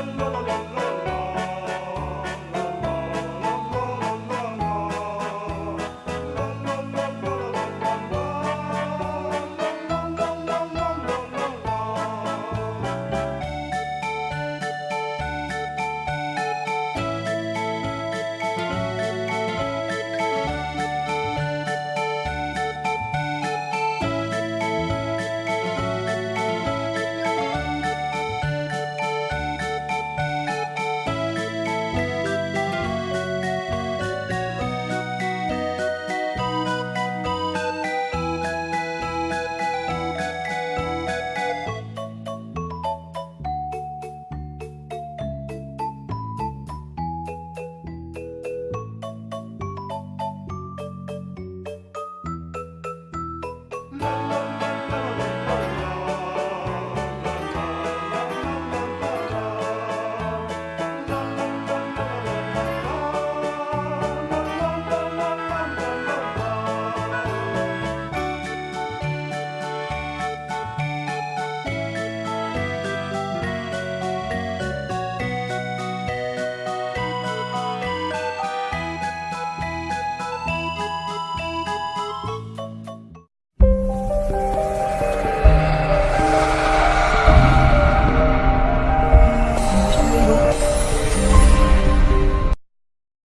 one more.